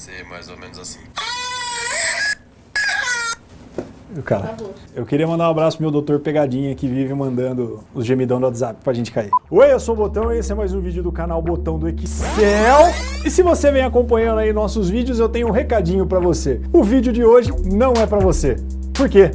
ser mais ou menos assim. Cara, eu queria mandar um abraço pro meu doutor Pegadinha que vive mandando os gemidão do WhatsApp pra gente cair. Oi, eu sou o Botão e esse é mais um vídeo do canal Botão do Excel. E se você vem acompanhando aí nossos vídeos, eu tenho um recadinho pra você. O vídeo de hoje não é pra você. Por quê?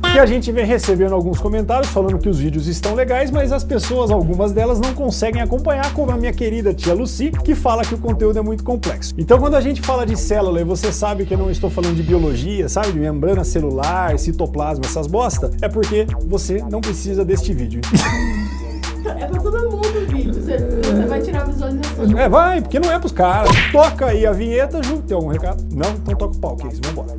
Porque a gente vem recebendo alguns comentários falando que os vídeos estão legais, mas as pessoas, algumas delas, não conseguem acompanhar, como a minha querida tia Lucy, que fala que o conteúdo é muito complexo. Então, quando a gente fala de célula e você sabe que eu não estou falando de biologia, sabe, de membrana celular, citoplasma, essas bosta, é porque você não precisa deste vídeo. É pra todo mundo o vídeo. Você, você vai tirar visualização. É, vai, porque não é pros caras. Toca aí a vinheta, Ju. Tem algum recado? Não? Então toca o pau, que é isso, vambora.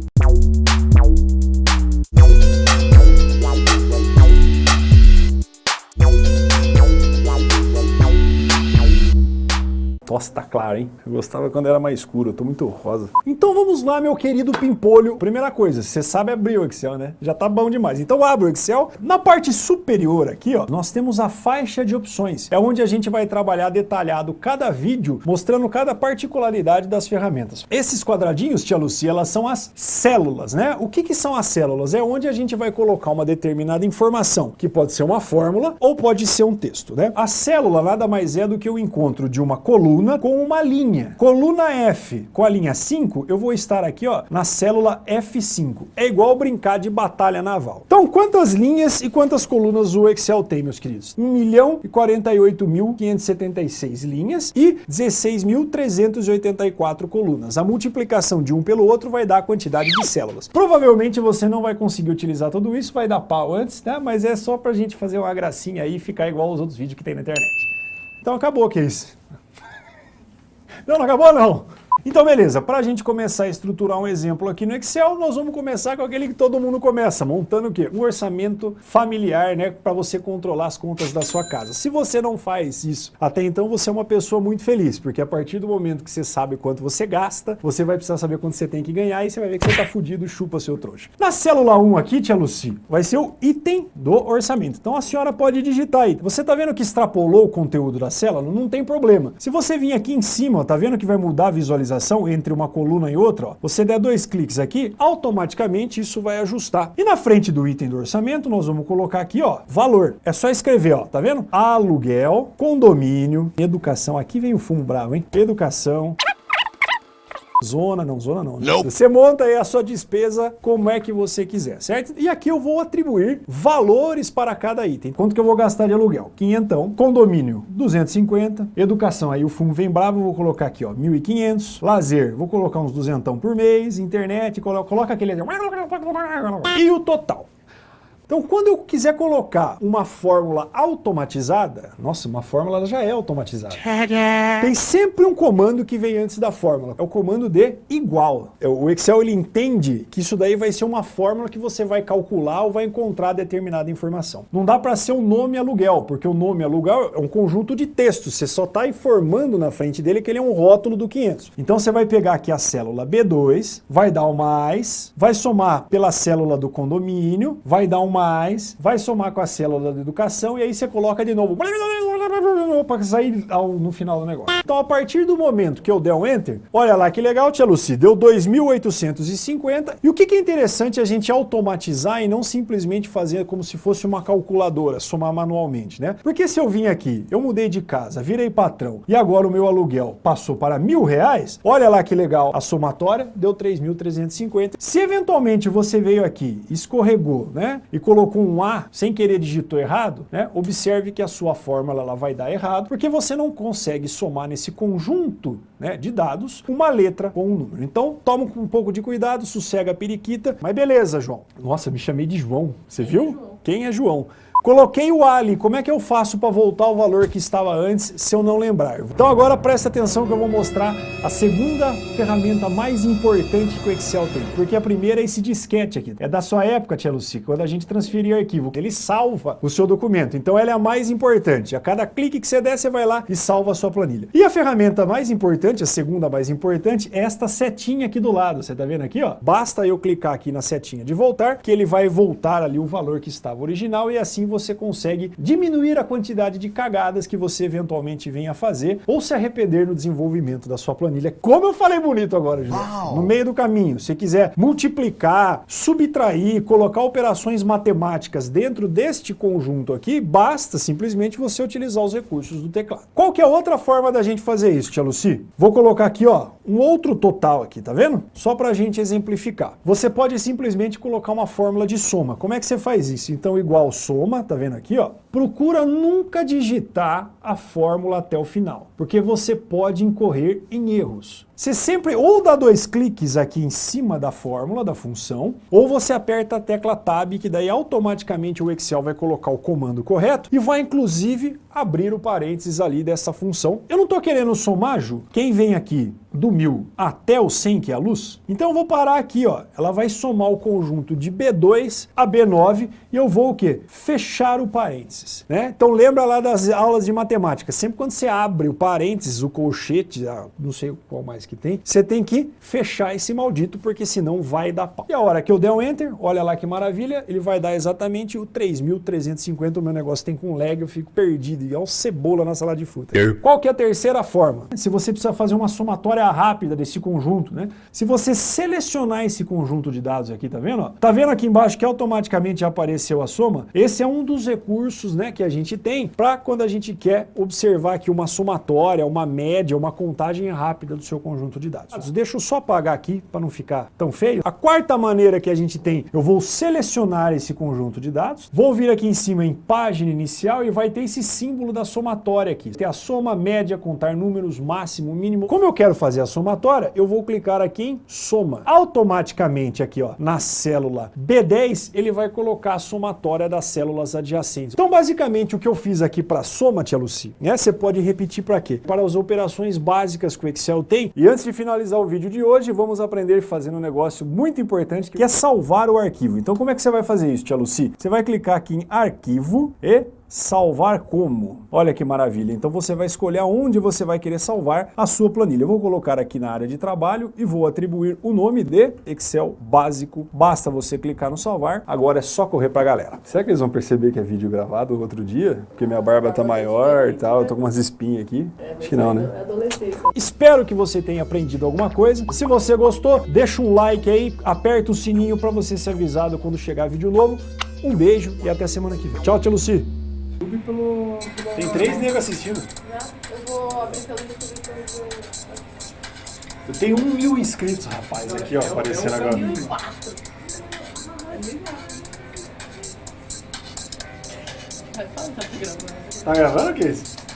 Nossa, tá claro, hein? Eu gostava quando era mais escuro, eu tô muito rosa. Então vamos lá, meu querido pimpolho. Primeira coisa, você sabe abrir o Excel, né? Já tá bom demais. Então abre o Excel. Na parte superior aqui, ó, nós temos a faixa de opções. É onde a gente vai trabalhar detalhado cada vídeo, mostrando cada particularidade das ferramentas. Esses quadradinhos, tia Lucy, elas são as células, né? O que que são as células? É onde a gente vai colocar uma determinada informação, que pode ser uma fórmula ou pode ser um texto, né? A célula nada mais é do que o encontro de uma coluna com uma linha. Coluna F com a linha 5, eu vou estar aqui ó, na célula F5. É igual brincar de batalha naval. Então, quantas linhas e quantas colunas o Excel tem, meus queridos? 1 milhão e 48.576 linhas e 16.384 colunas. A multiplicação de um pelo outro vai dar a quantidade de células. Provavelmente você não vai conseguir utilizar tudo isso, vai dar pau antes, né? Mas é só pra gente fazer uma gracinha aí e ficar igual aos outros vídeos que tem na internet. Então acabou, que é isso. Não, não acabou não. Então beleza, para a gente começar a estruturar um exemplo aqui no Excel, nós vamos começar com aquele que todo mundo começa, montando o quê? Um orçamento familiar, né, para você controlar as contas da sua casa. Se você não faz isso, até então você é uma pessoa muito feliz, porque a partir do momento que você sabe quanto você gasta, você vai precisar saber quanto você tem que ganhar e você vai ver que você tá fudido, chupa seu trouxa. Na célula 1 aqui, tia Lucy, vai ser o item do orçamento. Então a senhora pode digitar aí. Você tá vendo que extrapolou o conteúdo da célula? Não tem problema. Se você vir aqui em cima, ó, tá vendo que vai mudar a visualização entre uma coluna e outra, ó, você der dois cliques aqui, automaticamente isso vai ajustar. E na frente do item do orçamento, nós vamos colocar aqui, ó, valor. É só escrever, ó, tá vendo? Aluguel, condomínio, educação. Aqui vem o fumo bravo, hein? Educação. Zona, não, zona não. né? Você monta aí a sua despesa como é que você quiser, certo? E aqui eu vou atribuir valores para cada item. Quanto que eu vou gastar de aluguel? Quinhentão. Condomínio, 250. Educação, aí o fumo vem bravo, eu vou colocar aqui, ó, 1.500. Lazer, vou colocar uns duzentão por mês. Internet, colo coloca aquele... E o total. Então, quando eu quiser colocar uma fórmula automatizada, nossa, uma fórmula já é automatizada. Tem sempre um comando que vem antes da fórmula. É o comando de igual. É, O Excel ele entende que isso daí vai ser uma fórmula que você vai calcular ou vai encontrar determinada informação. Não dá para ser um nome aluguel, porque o nome aluguel é um conjunto de textos. Você só está informando na frente dele que ele é um rótulo do 500. Então você vai pegar aqui a célula B2, vai dar o mais, vai somar pela célula do condomínio, vai dar um mais, vai somar com a célula da educação e aí você coloca de novo para sair no final do negócio. Então a partir do momento que eu der um Enter, olha lá que legal, tia Lucy, deu 2.850 e o que, é interessante a gente automatizar e não simplesmente fazer como se fosse uma calculadora, somar manualmente, né? Porque se eu vim aqui, eu mudei de casa, virei patrão e agora o meu aluguel passou para mil reais, olha lá que legal, a somatória deu 3.350. Se eventualmente você veio aqui, escorregou, né? E colocou um A sem querer digitou errado, né? Observe que a sua fórmula ela vai dar errado, porque você não consegue somar nesse conjunto né, de dados uma letra com um número. Então toma um pouco de cuidado, sossega a periquita, mas beleza, João. Nossa, me chamei de João, você viu? João? Quem é João? Coloquei o Ali, como é que eu faço para voltar ao valor que estava antes se eu não lembrar? Então agora presta atenção que eu vou mostrar a segunda ferramenta mais importante que o Excel tem, porque a primeira é esse disquete aqui. É da sua época, tia Lucy, quando a gente transferia arquivo. Ele salva o seu documento, então ela é a mais importante. A cada clique que você der, você vai lá e salva a sua planilha. E a ferramenta mais importante, a segunda mais importante, é esta setinha aqui do lado. Você tá vendo aqui, ó? Basta eu clicar aqui na setinha de voltar, que ele vai voltar ali o valor que estava original e assim você consegue diminuir a quantidade de cagadas que você eventualmente venha a fazer ou se arrepender no desenvolvimento da sua planilha. Como eu falei bonito agora, José. No meio do caminho, se quiser multiplicar, subtrair, colocar operações matemáticas dentro deste conjunto aqui, basta simplesmente você utilizar os recursos do teclado. Qual que é outra forma da gente fazer isso, tia Luci? Vou colocar aqui, ó, um outro total aqui, tá vendo? Só pra gente exemplificar. Você pode simplesmente colocar uma fórmula de soma. Como é que você faz isso? Então, igual soma, tá vendo aqui, ó? Procura nunca digitar a fórmula até o final, porque você pode incorrer em erros. Você sempre ou dá dois cliques aqui em cima da fórmula, da função, ou você aperta a tecla Tab, que daí automaticamente o Excel vai colocar o comando correto e vai inclusive abrir o parênteses ali dessa função. Eu não estou querendo somar, Ju. Quem vem aqui do 1000 até o 100, que é a luz, então eu vou parar aqui, ó. Ela vai somar o conjunto de B2 a B9 e eu vou o quê? Fechar o parênteses, né? Então lembra lá das aulas de matemática, sempre quando você abre o parênteses, o colchete, não sei qual mais que tem, você tem que fechar esse maldito, porque senão vai dar pau. E a hora que eu der um Enter, olha lá que maravilha, ele vai dar exatamente o 3.350, o meu negócio tem com lag, eu fico perdido, um cebola na sala de fruta. Qual que é a terceira forma? Se você precisa fazer uma somatória rápida desse conjunto, né? Se você selecionar esse conjunto de dados aqui, tá vendo? Tá vendo aqui embaixo que automaticamente já apareceu a soma? Esse é um dos recursos né, que a gente tem para quando a gente quer observar aqui uma somatória, uma média, uma contagem rápida do seu conjunto de dados. Deixa eu só apagar aqui para não ficar tão feio. A quarta maneira que a gente tem, eu vou selecionar esse conjunto de dados, vou vir aqui em cima em página inicial e vai ter esse símbolo da somatória aqui. Tem a soma, média, contar números, máximo, mínimo. Como eu quero fazer a somatória, eu vou clicar aqui em soma. Automaticamente aqui ó, na célula B10, ele vai colocar a somatória das células adjacentes. Então basicamente o que eu fiz aqui para soma, tia Luci, né, você pode repetir para quê? Para as operações básicas que o Excel tem. E antes de finalizar o vídeo de hoje, vamos aprender fazendo um negócio muito importante que é salvar o arquivo. Então como é que você vai fazer isso, tia Luci? Você vai clicar aqui em arquivo e salvar como. Olha que maravilha. Então você vai escolher onde você vai querer salvar a sua planilha. Eu vou colocar aqui na área de trabalho e vou atribuir o nome de Excel básico. Basta você clicar no salvar. Agora é só correr pra galera. Será que eles vão perceber que é vídeo gravado outro dia? Porque minha barba tá maior e tal, eu tô com umas espinhas aqui. Acho que não, né? Espero que você tenha aprendido alguma coisa. Se você gostou, deixa um like aí, aperta o sininho para você ser avisado quando chegar vídeo novo. Um beijo e até semana que vem. Tchau, tia Luci. YouTube pelo, pelo... Tem três negros assistindo. Eu vou abrir pelo YouTube. Eu tenho um mil inscritos, rapaz, aqui ó, aparecendo agora. Quatro. Vai falar, tá gravando. Tá